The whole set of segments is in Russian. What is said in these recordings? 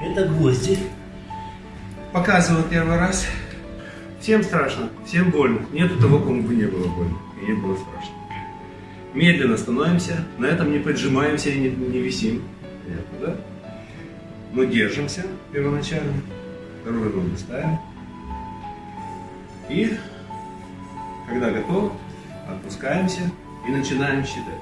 Это гвозди. Показываю первый раз. Всем страшно, всем больно. Нету того, кому бы не было больно. И не было страшно. Медленно становимся, на этом не поджимаемся и не, не висим. Понятно, да? Но держимся первоначально. Вторую ногу ставим. И, когда готов, отпускаемся и начинаем считать.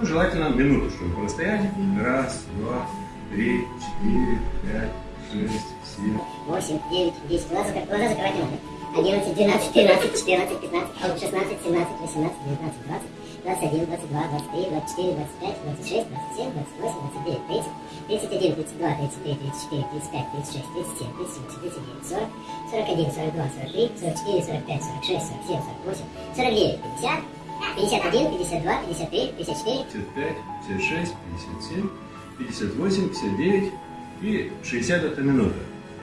Ну, желательно минуту, чтобы постоять. Раз, два, три, четыре, пять, шесть, семь. восемь, девять, десять. Глаза, зак- глаза закрывать надо. 11, 12, 13, 14, 15, а вот 16, 17, 18, 19, 20, 21, 22, 23, 24, 25, 26, 27, 28, 29, 30, 31, 32, 33, 34, 35, 36, 37, 38, 39, 40, 41, 42, 43, 44, 45, 46, 47, 48, 49, 50, 51, 52, 53, 54, 55, 56, 57, 58, 59 и 60 это минута.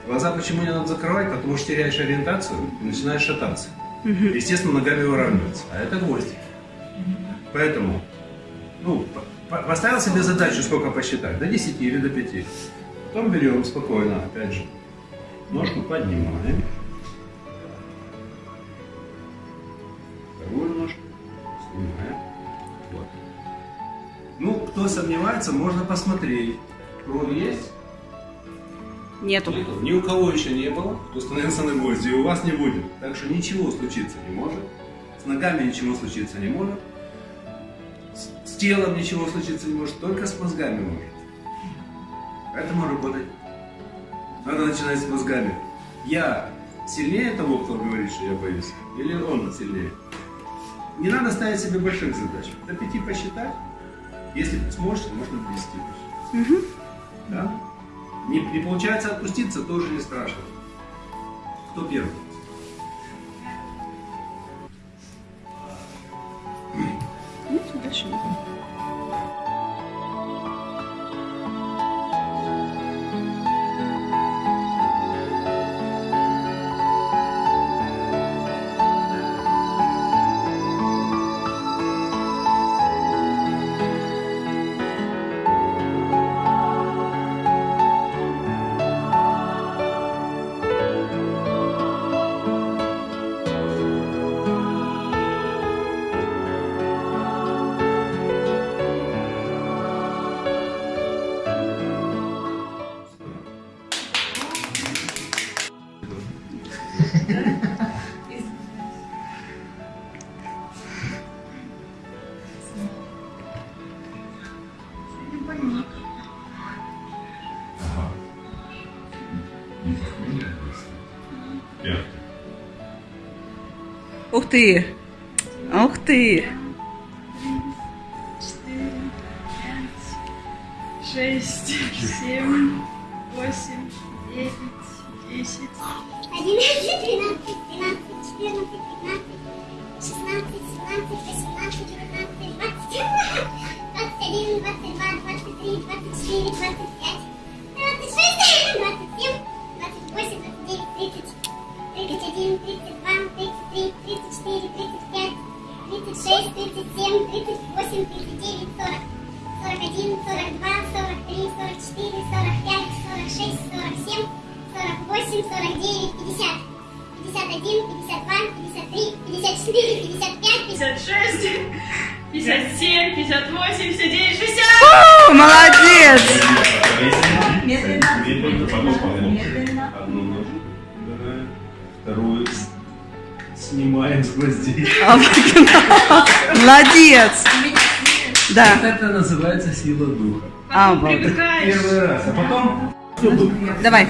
Глаза почему не надо закрывать? Потому что теряешь ориентацию и начинаешь шататься. Естественно, ногами выравниваться. А это гвоздик. Поэтому, ну, по- по- поставил себе задачу, сколько посчитать, до 10 или до 5. Потом берем спокойно, опять же, ножку поднимаем. Кто сомневается, можно посмотреть. Кровь есть? Нету. Нету. Ни у кого еще не было, кто становился на гвозди, и у вас не будет. Так что ничего случиться не может. С ногами ничего случиться не может. С, с телом ничего случиться не может, только с мозгами может. Поэтому работать. Надо начинать с мозгами. Я сильнее того, кто говорит, что я боюсь, или он сильнее? Не надо ставить себе больших задач. До пяти посчитать. Если сможете, можно десяти посчитать. Да? Не, не получается отпуститься, тоже не страшно. Кто первый? Ух ты! Ух ты! шесть, семь, восемь, девять, десять, 11, 12, 13, 48, 49, 50, 51, 52, 53, 54, 55, пятьдесят шесть, пятьдесят семь, пятьдесят восемь, пятьдесят девять, шестьдесят. О, молодец! Медленно. Одну ножку вторую с- снимаем с гвоздей. Молодец! Да. Это называется сила духа. А, вот. Первый раз, а потом Давай.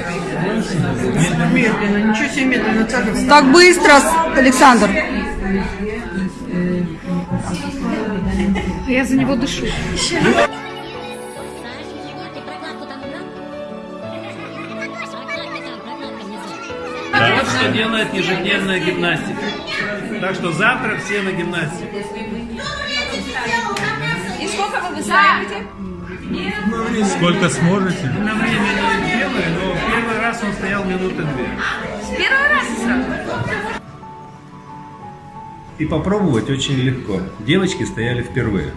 Медленно, ничего себе медленно. Так быстро, Александр. Я за него дышу. Вот что делает ежедневная гимнастика. Так что завтра все на гимнастике. И сколько вы выстаиваете? Сколько сможете? На время не делаю, но первый раз он стоял минуты две. С первого раза сразу? И попробовать очень легко. Девочки стояли впервые.